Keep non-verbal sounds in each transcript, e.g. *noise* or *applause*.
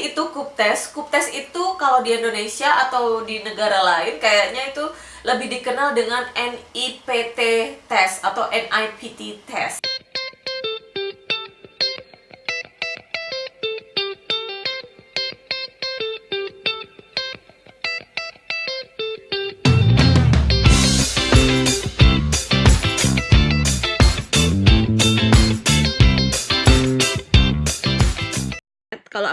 sih itu kup tes. Kup tes itu kalau di Indonesia atau di negara lain kayaknya itu lebih dikenal dengan NIPT test atau NIPT test.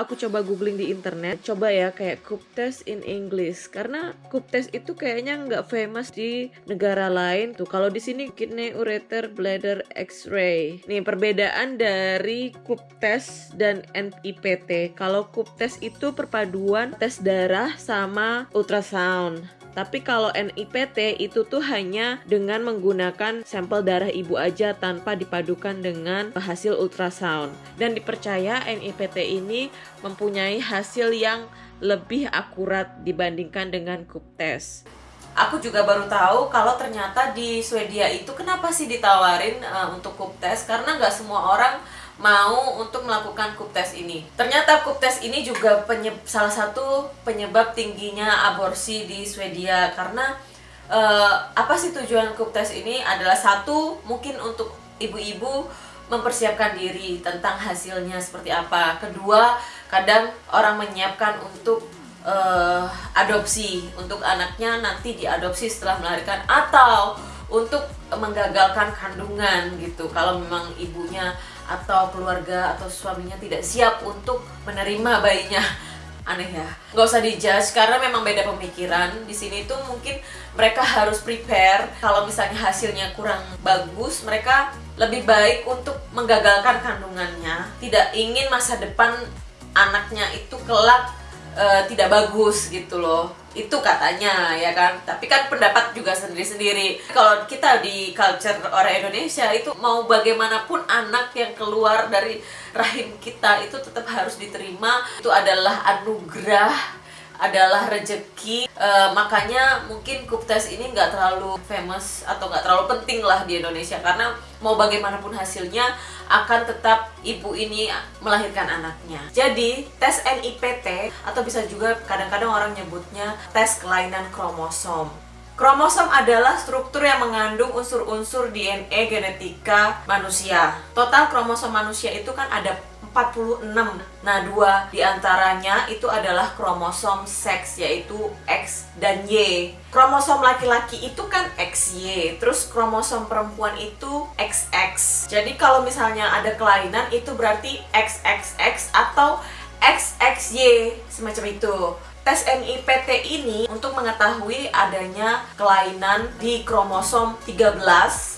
Aku coba googling di internet, coba ya kayak cup test in English karena cup test itu kayaknya nggak famous di negara lain tuh. Kalau di sini kidney ureter bladder X-ray. Nih perbedaan dari cup test dan NIPT. Kalau cup test itu perpaduan tes darah sama ultrasound. Tapi kalau NIPT itu tuh hanya dengan menggunakan sampel darah ibu aja tanpa dipadukan dengan hasil ultrasound. Dan dipercaya NIPT ini mempunyai hasil yang lebih akurat dibandingkan dengan cup test. Aku juga baru tahu kalau ternyata di Swedia itu kenapa sih ditawarin uh, untuk cup test karena nggak semua orang mau untuk melakukan kup tes ini. Ternyata kup tes ini juga salah satu penyebab tingginya aborsi di Swedia karena uh, apa sih tujuan kup tes ini adalah satu mungkin untuk ibu-ibu mempersiapkan diri tentang hasilnya seperti apa. Kedua, kadang orang menyiapkan untuk uh, adopsi untuk anaknya nanti diadopsi setelah melahirkan atau untuk menggagalkan kandungan gitu. Kalau memang ibunya atau keluarga atau suaminya tidak siap untuk menerima bayinya. Aneh ya. Nggak usah dijudge karena memang beda pemikiran. Di sini tuh mungkin mereka harus prepare. Kalau misalnya hasilnya kurang bagus mereka lebih baik untuk menggagalkan kandungannya. Tidak ingin masa depan anaknya itu kelak uh, tidak bagus gitu loh itu katanya ya kan? Tapi kan pendapat juga sendiri-sendiri. Kalau kita di culture orang Indonesia itu mau bagaimanapun anak yang keluar dari rahim kita itu tetap harus diterima. Itu adalah anugerah adalah rejeki. E, makanya mungkin tes ini nggak terlalu famous atau nggak terlalu penting lah di Indonesia. Karena mau bagaimanapun hasilnya akan tetap ibu ini melahirkan anaknya jadi tes NIPT atau bisa juga kadang-kadang orang nyebutnya tes kelainan kromosom Kromosom adalah struktur yang mengandung unsur-unsur DNA genetika manusia. Total kromosom manusia itu kan ada 46. Nah, dua di antaranya itu adalah kromosom seks yaitu X dan Y. Kromosom laki-laki itu kan XY, terus kromosom perempuan itu XX. Jadi kalau misalnya ada kelainan itu berarti XXX atau XXY semacam itu tes NIPT ini untuk mengetahui adanya kelainan di kromosom 13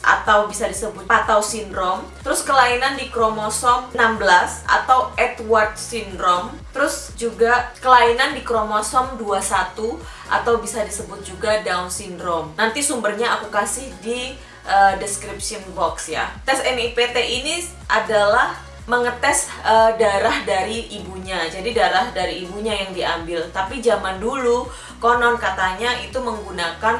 atau bisa disebut Patau syndrome, terus kelainan di kromosom 16 atau Edward syndrome, terus juga kelainan di kromosom 21 atau bisa disebut juga Down syndrome. Nanti sumbernya aku kasih di uh, description box ya. Tes NIPT ini adalah mengetes uh, darah dari ibunya. Jadi darah dari ibunya yang diambil. Tapi zaman dulu konon katanya itu menggunakan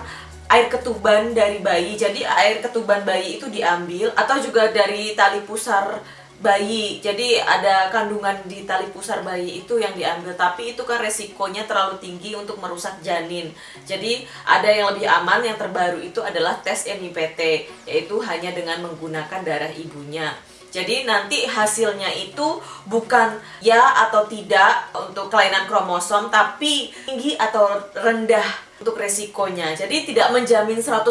air ketuban dari bayi. Jadi air ketuban bayi itu diambil atau juga dari tali pusar bayi. Jadi ada kandungan di tali pusar bayi itu yang diambil. Tapi itu kan resikonya terlalu tinggi untuk merusak janin. Jadi ada yang lebih aman yang terbaru itu adalah tes NIPT yaitu hanya dengan menggunakan darah ibunya. Jadi nanti hasilnya itu bukan ya atau tidak untuk kelainan kromosom tapi tinggi atau rendah untuk resikonya. Jadi tidak menjamin 100%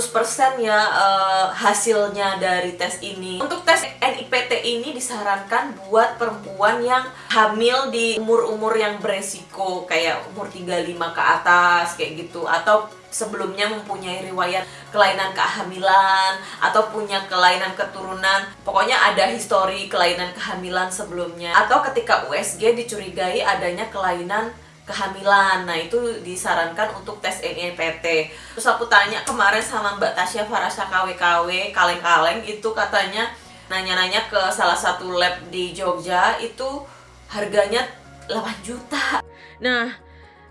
ya uh, hasilnya dari tes ini. Untuk tes NIPT ini disarankan buat perempuan yang hamil di umur-umur yang beresiko kayak umur 35 ke atas kayak gitu atau sebelumnya mempunyai riwayat kelainan kehamilan atau punya kelainan keturunan pokoknya ada histori kelainan kehamilan sebelumnya atau ketika USG dicurigai adanya kelainan kehamilan. Nah itu disarankan untuk tes NIPT terus aku tanya kemarin sama Mbak Tasya Farasa KW-KW kaleng-kaleng itu katanya nanya-nanya ke salah satu lab di Jogja itu harganya 8 juta. Nah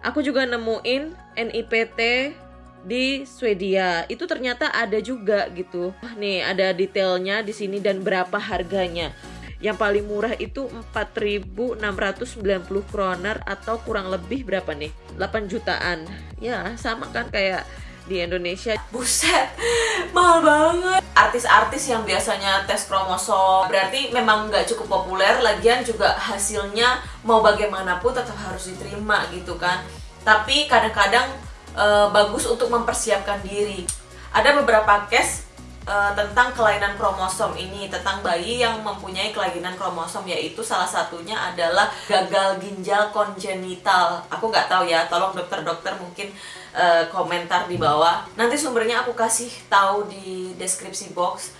aku juga nemuin NIPT di Swedia. Itu ternyata ada juga gitu. Nih ada detailnya di sini dan berapa harganya Yang paling murah itu 4.690 kroner atau kurang lebih berapa nih? 8 jutaan. Ya, sama kan kayak di Indonesia. Buset *laughs* mahal banget. Artis-artis yang biasanya tes kromosom berarti memang nggak cukup populer. Lagian juga hasilnya mau bagaimanapun tetap harus diterima gitu kan. Tapi kadang-kadang e, bagus untuk mempersiapkan diri. Ada beberapa case uh, tentang kelainan kromosom ini tentang bayi yang mempunyai kelainan kromosom yaitu salah satunya adalah gagal ginjal kongenital. Aku nggak tahu ya tolong dokter-dokter mungkin uh, komentar di bawah. Nanti sumbernya aku kasih tahu di deskripsi box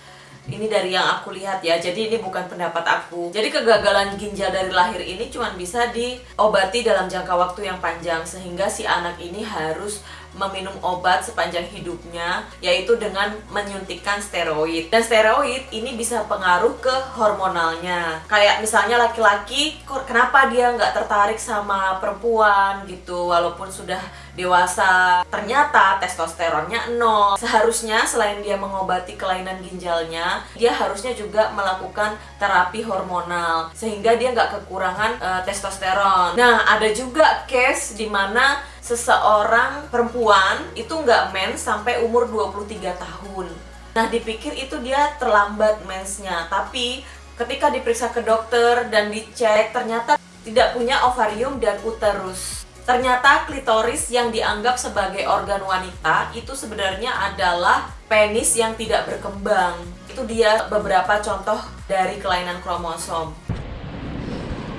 ini dari yang aku lihat ya jadi ini bukan pendapat aku. Jadi kegagalan ginjal dari lahir ini cuma bisa diobati dalam jangka waktu yang panjang sehingga si anak ini harus meminum obat sepanjang hidupnya yaitu dengan menyuntikkan steroid. Dan steroid ini bisa pengaruh ke hormonalnya. Kayak misalnya laki-laki kenapa dia nggak tertarik sama perempuan? gitu walaupun sudah dewasa ternyata testosteronnya nol seharusnya selain dia mengobati kelainan ginjalnya dia harusnya juga melakukan terapi hormonal sehingga dia nggak kekurangan uh, testosteron nah ada juga case di mana seseorang perempuan itu nggak mens sampai umur 23 tahun. Nah, dipikir itu dia terlambat mensnya, tapi ketika diperiksa ke dokter dan dicek ternyata tidak punya ovarium dan uterus. Ternyata klitoris yang dianggap sebagai organ wanita itu sebenarnya adalah penis yang tidak berkembang. Itu dia beberapa contoh dari kelainan kromosom.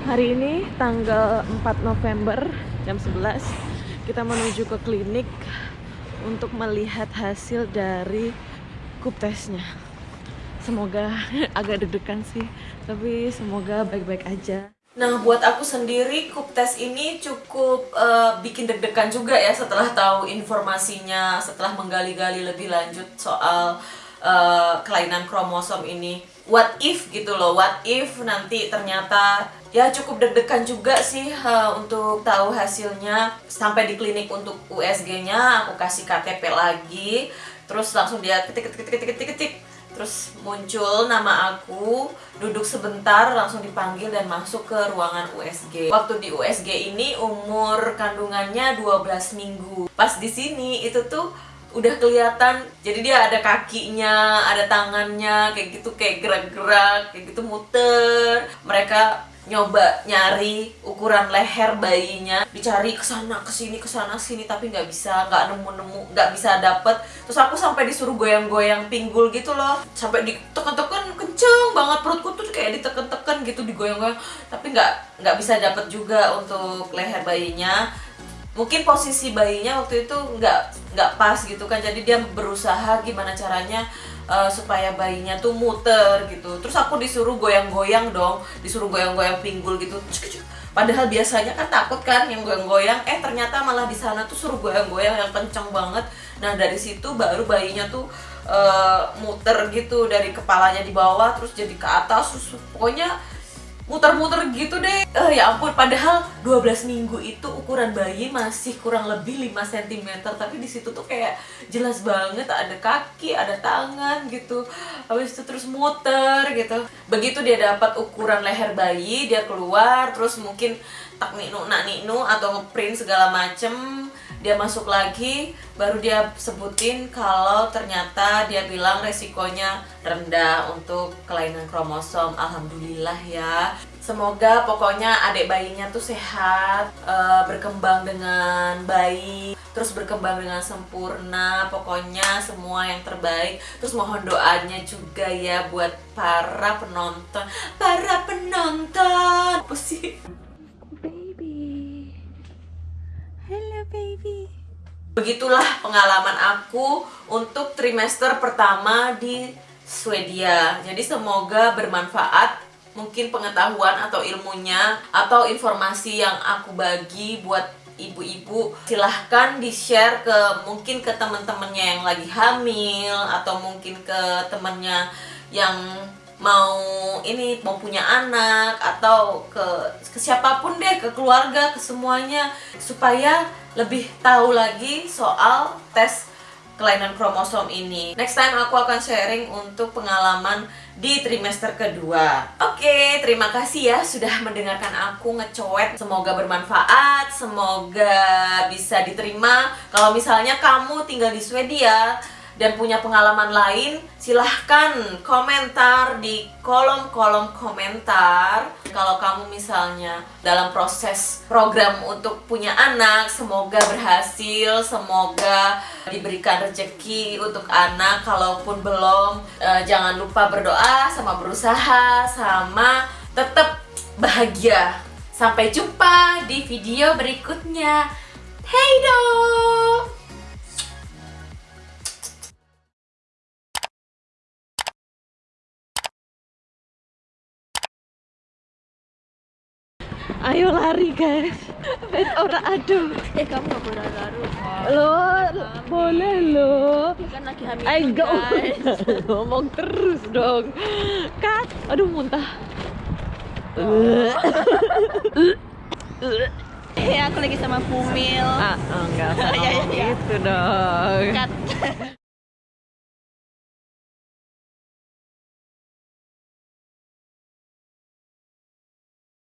Hari ini tanggal 4 November jam 11 kita menuju ke klinik untuk melihat hasil dari kup tesnya semoga *laughs* agak deg-degan sih tapi semoga baik-baik aja Nah, buat aku sendiri, kup tes ini cukup uh, bikin deg-degan juga ya setelah tahu informasinya, setelah menggali-gali lebih lanjut soal uh, kelainan kromosom ini. What if gitu loh, what if nanti ternyata ya cukup deg-degan juga sih uh, untuk tahu hasilnya sampai di klinik untuk USG-nya aku kasih KTP lagi terus langsung dia ketik ketik ketik ketik ketik terus muncul nama aku duduk sebentar langsung dipanggil dan masuk ke ruangan USG waktu di USG ini umur kandungannya 12 minggu. Pas di sini itu tuh udah kelihatan jadi dia ada kakinya ada tangannya kayak gitu kayak gerak-gerak kayak gitu muter. Mereka nyoba nyari ukuran leher bayinya dicari ke sana ke sini tapi nggak bisa nggak nemu nemu nggak bisa dapet. Terus aku sampai disuruh goyang-goyang pinggul gitu loh. Sampai ditekan-tekan kenceng banget perutku tuh kayak ditekan-tekan gitu digoyang-goyang. Tapi nggak nggak bisa dapet juga untuk leher bayinya mungkin posisi bayinya waktu itu nggak nggak pas gitu kan. Jadi dia berusaha gimana caranya uh, supaya bayinya tuh muter gitu. Terus aku disuruh goyang-goyang dong disuruh goyang-goyang pinggul gitu. Padahal biasanya kan takut kan yang goyang-goyang eh ternyata malah di sana tuh suruh goyang-goyang yang kenceng banget. Nah dari situ baru bayinya tuh uh, muter gitu dari kepalanya di bawah terus jadi ke atas. Terus pokoknya muter-muter gitu deh. Uh, ya ampun padahal 12 minggu itu ukuran bayi masih kurang lebih 5 cm tapi di situ tuh kayak jelas banget ada kaki ada tangan gitu. Habis itu terus muter gitu. Begitu dia dapat ukuran leher bayi dia keluar terus mungkin tak ninu nak ninu atau print segala macem dia masuk lagi baru dia sebutin kalau ternyata dia bilang resikonya rendah untuk kelainan kromosom. Alhamdulillah ya. Semoga pokoknya adik bayinya tuh sehat uh, berkembang dengan baik terus berkembang dengan sempurna. Pokoknya semua yang terbaik. Terus mohon doanya juga ya buat para penonton. Para penonton. Apa sih Begitulah pengalaman aku untuk trimester pertama di Swedia. Jadi semoga bermanfaat mungkin pengetahuan atau ilmunya atau informasi yang aku bagi buat ibu-ibu silahkan di share ke mungkin ke teman-temannya yang lagi hamil atau mungkin ke temannya yang mau ini mau punya anak atau ke ke siapa pun deh ke keluarga ke semuanya supaya lebih tahu lagi soal tes kelainan kromosom ini. Next time aku akan sharing untuk pengalaman di trimester kedua. Oke, terima kasih ya sudah mendengarkan aku ngecoet. Semoga bermanfaat, semoga bisa diterima. Kalau misalnya kamu tinggal di Swedia dan punya pengalaman lain, silahkan komentar di kolom-kolom komentar. Kalau kamu misalnya dalam proses program untuk punya anak, semoga berhasil, semoga diberikan rezeki untuk anak. Kalaupun belum, eh, jangan lupa berdoa, sama berusaha, sama tetap bahagia. Sampai jumpa di video berikutnya. Hey dong! Ayo lari guys. Ben ora aduh. Eh kamu gak boleh lalu Lo boleh lo. Kan lagi hamil Ayo guys *laughs* ngomong terus dong. Kat, aduh muntah. Eh aku lagi sama Fumil ah, enggak usah *laughs* Ya, ya, ya. gitu dong. Cut *laughs*